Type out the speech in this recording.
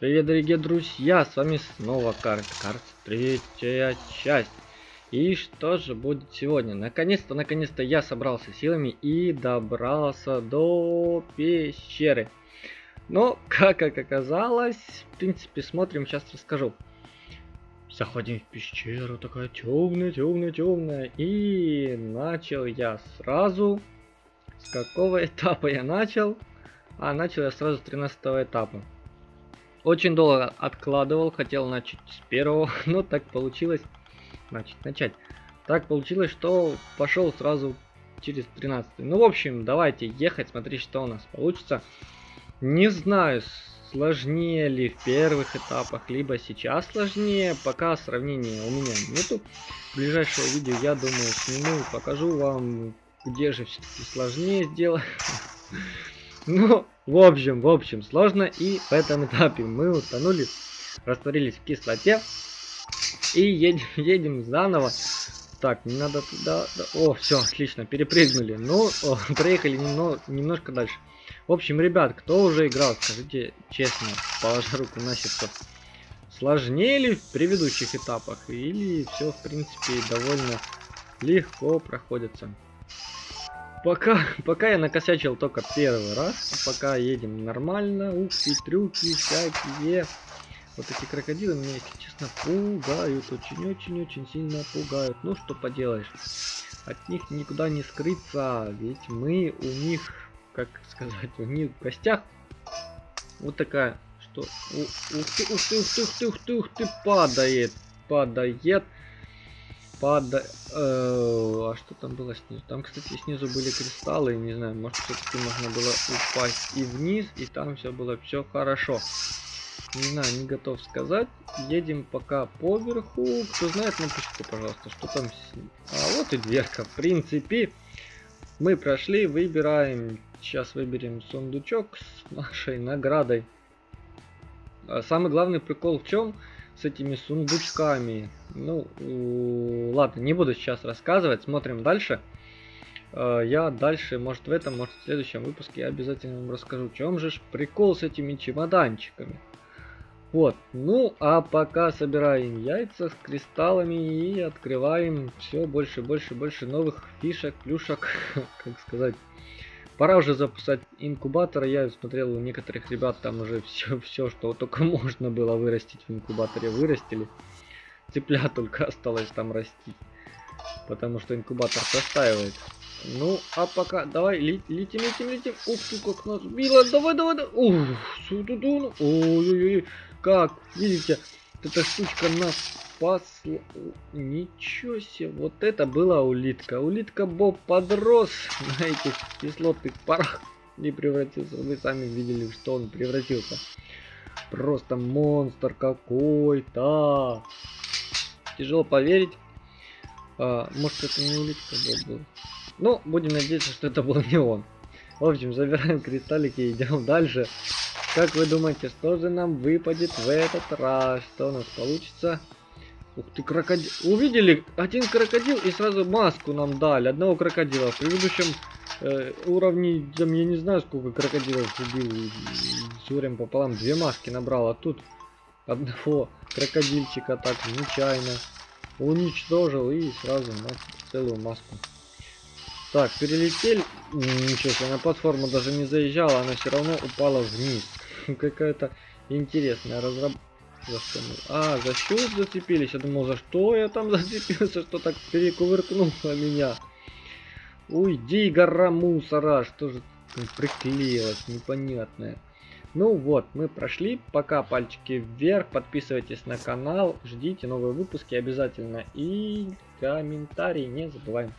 Привет, дорогие друзья, с вами снова Карт, Карт, третья часть. И что же будет сегодня? Наконец-то, наконец-то я собрался силами и добрался до пещеры. Но, как оказалось, в принципе, смотрим, сейчас расскажу. Заходим в пещеру, такая темная, темная, темная. И начал я сразу... С какого этапа я начал? А, начал я сразу с 13 этапа. Очень долго откладывал, хотел начать с первого, но так получилось. Значит, начать. Так получилось, что пошел сразу через 13. Ну, в общем, давайте ехать, смотреть, что у нас получится. Не знаю, сложнее ли в первых этапах, либо сейчас сложнее. Пока сравнения у меня нету. Ближайшее видео, я думаю, сниму, покажу вам, где же все-таки сложнее сделать. Ну, в общем, в общем, сложно. И в этом этапе мы утонули, растворились в кислоте. И едем, едем заново. Так, не надо туда... Да. О, все, отлично, перепрыгнули. Ну, о, проехали немного, немножко дальше. В общем, ребят, кто уже играл, скажите честно, положа руку на сердце. Сложнее ли в предыдущих этапах? Или все, в принципе, довольно легко проходится? Пока, пока я накосячил только первый раз, пока едем нормально, ушки, трюки всякие. Вот эти крокодилы меня, если честно, пугают, очень-очень-очень сильно пугают. Ну, что поделаешь, от них никуда не скрыться, ведь мы у них, как сказать, у них в гостях вот такая, что... Ух ты, ух ты, ух ты, ух ты, ух ты, ух ты, падает, падает пада... Э, а что там было снизу? Там, кстати, снизу были кристаллы, не знаю, может все-таки можно было упасть и вниз, и там все было все хорошо. Не знаю, не готов сказать. Едем пока по верху. Кто знает, напишите, пожалуйста, что там. А вот и дверка. В принципе, мы прошли, выбираем. Сейчас выберем сундучок с нашей наградой. А самый главный прикол в чем? С этими сундучками. Ну, ладно, не буду сейчас рассказывать, смотрим дальше. Э, я дальше, может в этом, может в следующем выпуске обязательно вам расскажу, в чем же прикол с этими чемоданчиками. Вот, ну а пока собираем яйца с кристаллами и открываем все больше, больше, больше новых фишек, плюшек, как сказать, Пора уже запускать инкубатор. Я смотрел у некоторых ребят там уже все, все, что только можно было вырастить в инкубаторе, вырастили. Цыпля только осталось там расти. Потому что инкубатор простаивает. Ну, а пока, давай, летим, летим, летим. Ух ты, как нас било. Давай, давай, давай. Ух, сюда, ой-ой-ой. Как, видите, эта штучка нас спасла. Ничего себе, вот это была улитка. Улитка Боб подрос на этих кислотных парах и превратился. Вы сами видели, что он превратился. Просто монстр какой-то. Тяжело поверить. А, может это не улитка Боб был. Ну, будем надеяться, что это был не он. В общем, забираем кристаллики и идем дальше. Как вы думаете, что же нам выпадет в этот раз? Что у нас получится? Ух ты, крокодил. Увидели? Один крокодил и сразу маску нам дали. Одного крокодила. В предыдущем э, уровне, там, я не знаю, сколько крокодилов убил. С горем пополам две маски набрал. А тут одного крокодильчика так нечаянно уничтожил и сразу маску, целую маску. Так, перелетели. Ничего себе, на платформу даже не заезжала, она все равно упала вниз. Какая-то интересная разработка. За что мы? А, за счет зацепились. Я думал, за что я там зацепился, что так перекувыркнуло меня. Уйди, гора мусора. Что же приклеилось, непонятное. Ну вот, мы прошли. Пока пальчики вверх. Подписывайтесь на канал. Ждите новые выпуски обязательно. И комментарии не забываем.